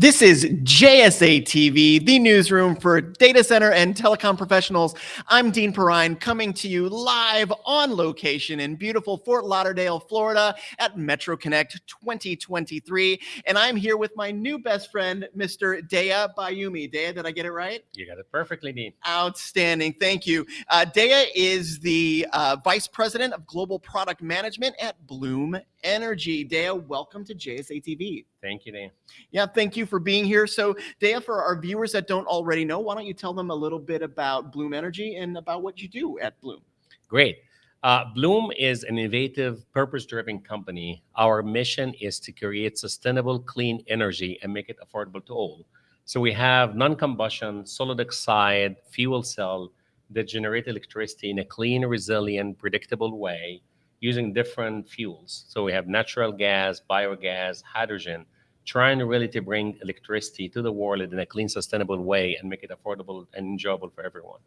This is JSA TV, the newsroom for data center and telecom professionals. I'm Dean Perrine coming to you live on location in beautiful Fort Lauderdale, Florida at Metro Connect 2023. And I'm here with my new best friend, Mr. Deya Bayumi. Deya, did I get it right? You got it perfectly, Dean. Outstanding. Thank you. Uh, is the uh, Vice President of Global Product Management at Bloom Energy. Deya, welcome to JSA TV. Thank you, Dan. Yeah, thank you for being here. So, Deya, for our viewers that don't already know, why don't you tell them a little bit about Bloom Energy and about what you do at Bloom? Great. Uh, Bloom is an innovative, purpose-driven company. Our mission is to create sustainable, clean energy and make it affordable to all. So we have non-combustion, solid oxide, fuel cell that generate electricity in a clean, resilient, predictable way using different fuels. So we have natural gas, biogas, hydrogen, trying really to bring electricity to the world in a clean, sustainable way and make it affordable and enjoyable for everyone.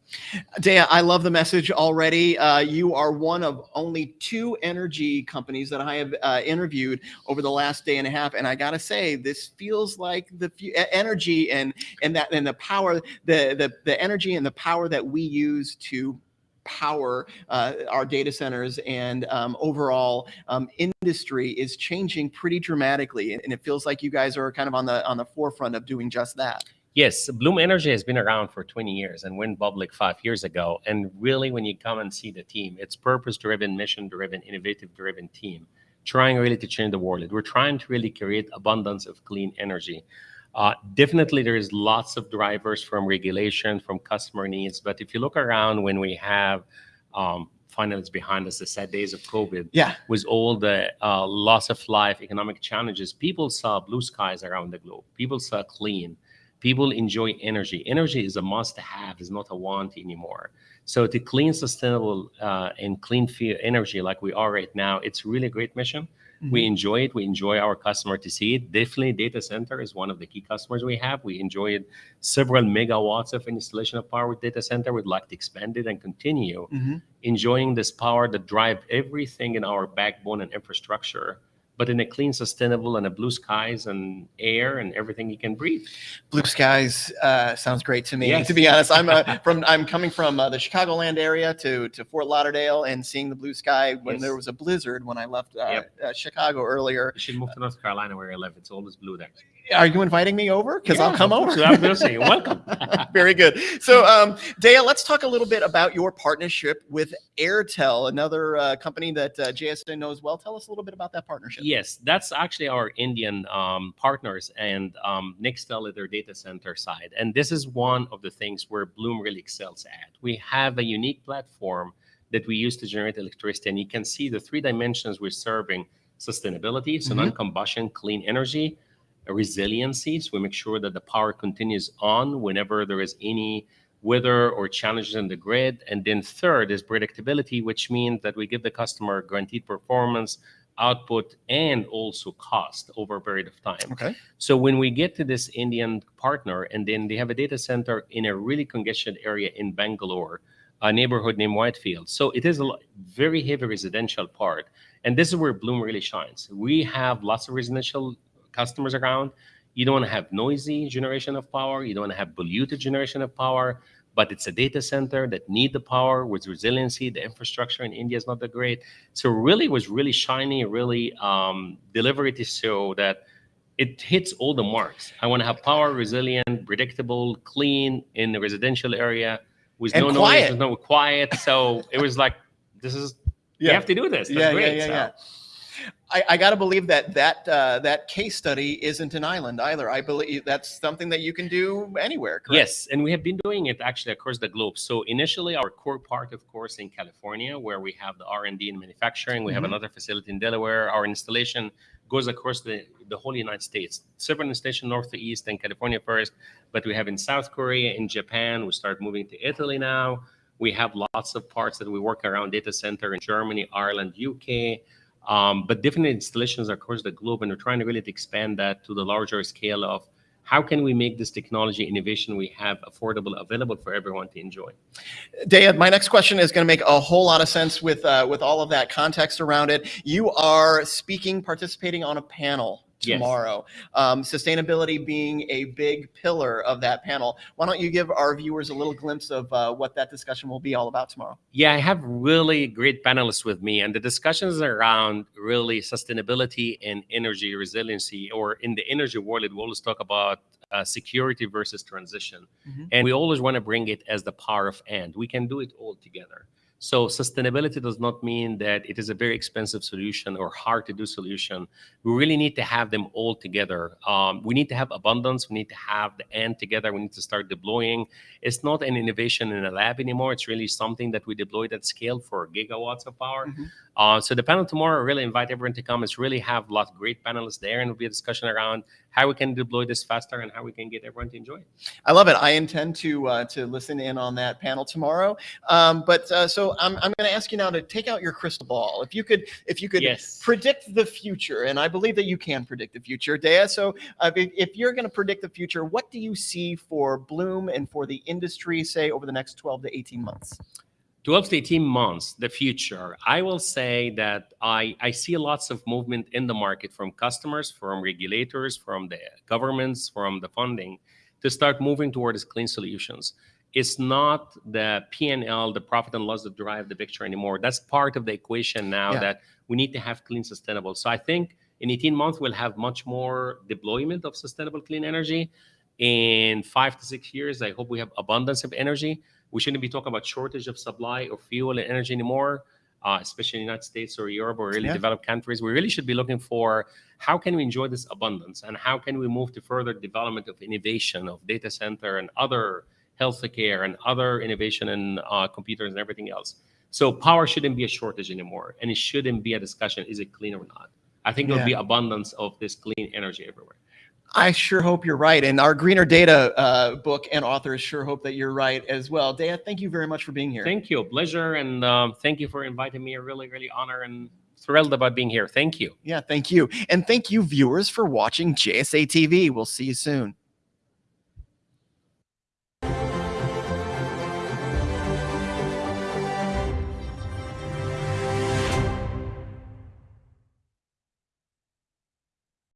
Deya, I love the message already. Uh, you are one of only two energy companies that I have uh, interviewed over the last day and a half, and I gotta say, this feels like the energy and and that and the power, the the the energy and the power that we use to power uh, our data centers and um, overall um, industry is changing pretty dramatically. And, it feels like you guys are kind of on the on the forefront of doing just that. Yes, Bloom Energy has been around for 20 years and went public five years ago. And really, when you come and see the team, it's purpose-driven, mission-driven, innovative-driven team, trying really to change the world. We're trying to really create abundance of clean energy. Uh, definitely, there is lots of drivers from regulation, from customer needs. But if you look around when we have um, finally it's behind us, the sad days of COVID, yeah, with all the uh, loss of life, economic challenges, people saw blue skies around the globe. People saw clean. People enjoy energy. Energy is a must-have, is not a want anymore. So to clean, sustainable, uh, and clean energy like we are right now, it's really a great mission. Mm-hmm. We enjoy it. We enjoy our customer to see it. Definitely, data center is one of the key customers we have. We enjoyed several megawatts of installation of power with data center. We'd like to expand it and continue mm-hmm. enjoying this power that drive everything in our backbone and infrastructure but in a clean, sustainable, and a blue skies and air and everything you can breathe. Blue skies uh, sounds great to me. Yes. To be honest, I'm uh, from I'm coming from uh, the Chicagoland area to to Fort Lauderdale and seeing the blue sky when yes. there was a blizzard when I left uh, yep. Uh, Chicago earlier. You should move to North Carolina where I live. It's always blue there. Are you inviting me over? Because yeah, I'll come over. I'm going to say, Welcome. Very good. So, um, Deya, let's talk a little bit about your partnership with Airtel, another uh, company that uh, JSA knows well. Tell us a little bit about that partnership. Yes, that's actually our Indian um, partners and um, Nxtra at their data center side. And this is one of the things where Bloom really excels at. We have a unique platform that we use to generate electricity. And you can see the three dimensions we're serving sustainability, so mm -hmm. non-combustion, clean energy, resiliency. So we make sure that the power continues on whenever there is any weather or challenges in the grid. And then third is predictability, which means that we give the customer guaranteed performance, output, and also cost over a period of time. Okay. So when we get to this Indian partner, and then they have a data center in a really congested area in Bangalore, a neighborhood named Whitefield. So it is a very heavy residential part. And this is where Bloom really shines. We have lots of residential customers around. You don't want to have noisy generation of power. You don't want to have polluted generation of power. But it's a data center that need the power with resiliency. The infrastructure in India is not that great. So really was really shiny, really um, to show that it hits all the marks. I want to have power, resilient, predictable, clean in the residential area with and no quiet. noise, no quiet. So it was like, this is, yeah. you have to do this. That's yeah, great. yeah, yeah, so. yeah. I, I got to believe that that uh, that case study isn't an island either. I believe that's something that you can do anywhere. Correct? Yes, and we have been doing it actually across the globe. So initially, our core part, of course, in California, where we have the R and D and manufacturing. We mm -hmm. have mm-hmm. another facility in Delaware. Our installation goes across the, the whole United States. Several installations north to east and California first, but we have in South Korea, in Japan. We start moving to Italy now. We have lots of parts that we work around data center in Germany, Ireland, UK. Um, but different installations across the globe, and we're trying to really expand that to the larger scale of how can we make this technology innovation we have affordable, available for everyone to enjoy? Deya, my next question is going to make a whole lot of sense with uh, with all of that context around it. You are speaking, participating on a panel Yes. tomorrow. Um, sustainability being a big pillar of that panel. Why don't you give our viewers a little glimpse of uh, what that discussion will be all about tomorrow? Yeah, I have really great panelists with me, and the discussions around really sustainability and energy resiliency, or in the energy world, we always talk about uh, security versus transition. Mhm. And we always want to bring it as the power of and. We can do it all together. So sustainability does not mean that it is a very expensive solution or hard to do solution. We really need to have them all together. Um, we need to have abundance. We need to have the end together. We need to start deploying. It's not an innovation in a lab anymore. It's really something that we deployed at scale for gigawatts of power. Mhm. Uh, so the panel tomorrow, I really invite everyone to come. It's really have a lot of great panelists there, and it'll be a discussion around how we can deploy this faster and how we can get everyone to enjoy it. I love it. I intend to uh, to listen in on that panel tomorrow. Um, but uh, so I'm, I'm going to ask you now to take out your crystal ball. If you could, if you could Yes. predict the future, and I believe that you can predict the future, Deya. So uh, if, if you're going to predict the future, what do you see for Bloom and for the industry, say over the next 12 to 18 months? 12 to 18 months, the future, I will say that I, I see lots of movement in the market from customers, from regulators, from the governments, from the funding to start moving towards clean solutions. It's not the P&L, the profit and loss that drive the picture anymore. That's part of the equation now Yeah. that we need to have clean, sustainable. So I think in 18 months, we'll have much more deployment of sustainable clean energy. In five to six years, I hope we have abundance of energy we shouldn't be talking about shortage of supply of fuel and energy anymore, uh, especially in the United States or Europe or really Yeah. developed countries. We really should be looking for how can we enjoy this abundance and how can we move to further development of innovation of data center and other healthcare and other innovation in uh, computers and everything else. So power shouldn't be a shortage anymore, and it shouldn't be a discussion: is it clean or not? I think there'll be abundance of this clean energy everywhere. I sure hope you're right. And our Greener Data uh, book and authors sure hope that you're right as well. Deya, thank you very much for being here. Thank you, pleasure, and um, thank you for inviting me. A really, really honor and thrilled about being here. Thank you. yeah, thank you. And thank you, viewers, for watching JSA TV. We'll see you soon.